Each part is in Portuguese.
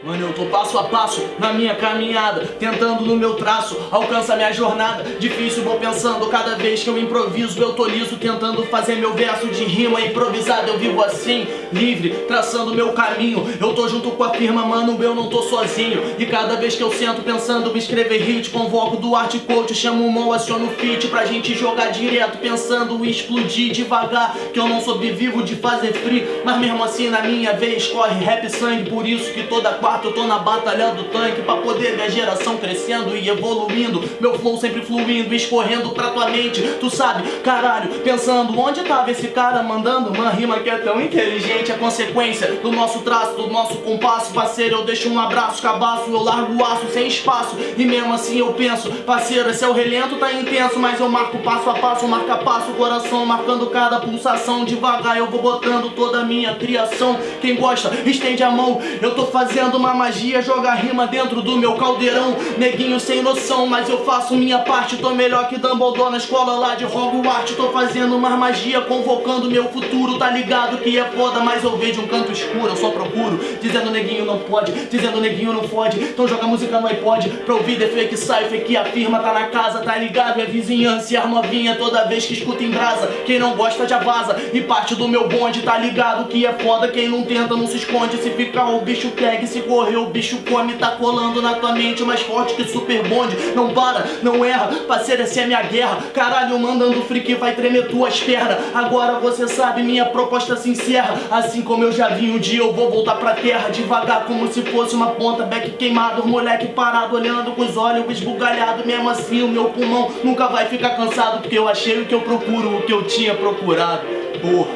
Mano, eu tô passo a passo na minha caminhada Tentando no meu traço, alcança minha jornada. Difícil, vou pensando, cada vez que eu improviso Eu tô liso, tentando fazer meu verso de rima Improvisado, eu vivo assim, livre Traçando meu caminho, eu tô junto com a firma Mano, eu não tô sozinho. E cada vez que eu sento pensando em escrever hit Convoco do art coach, chamo o mão, aciono o fit Pra gente jogar direto, pensando explodir devagar. Que eu não sobrevivo de fazer free Mas mesmo assim na minha vez corre rap sangue. Por isso que toda quarta eu tô na batalha do tanque Pra poder ver a geração crescendo e evoluindo. Meu flow sempre fluindo, escorrendo pra tua mente. Tu sabe, caralho, pensando onde tava esse cara mandando Uma rima que é tão inteligente. A consequência do nosso traço, do nosso compasso Parceiro, eu deixo um abraço, cabaço Eu largo o aço sem espaço. E mesmo assim eu penso, parceiro, esse é o relento Tá intenso, mas eu marco passo a passo Marca passo, coração marcando cada pulsação. Devagar eu vou botando toda a minha criação. Quem gosta, estende a mão Eu tô fazendo uma magia, joga rima dentro do meu caldeirão. Neguinho sem noção, mas eu faço minha parte. Tô melhor que Dumbledore na escola lá de Hogwarts. Tô fazendo uma magia, convocando meu futuro. Tá ligado que é foda, mas eu vejo um canto escuro. Eu só procuro, dizendo neguinho não pode Dizendo neguinho não pode, então joga música no iPod Pra ouvir The Fake Cypher que afirma Tá na casa, tá ligado, é vizinhança E a novinha toda vez que escuta em brasa. Quem não gosta já vaza, e parte do meu bonde Tá ligado que é foda, quem não tenta não se esconde. Se ficar o bicho pega se correu, o bicho come, tá colando na tua mente mais forte que super bonde. Não para, não erra, parceiro, essa é minha guerra. Caralho, mandando freak vai tremer tuas pernas. Agora você sabe, minha proposta se encerra. Assim como eu já vi um dia, eu vou voltar pra terra devagar, como se fosse uma ponta back queimado. Moleque parado, olhando com os olhos esbugalhados. Mesmo assim, o meu pulmão nunca vai ficar cansado, porque eu achei o que eu procuro, o que eu tinha procurado. Porra,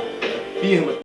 firma.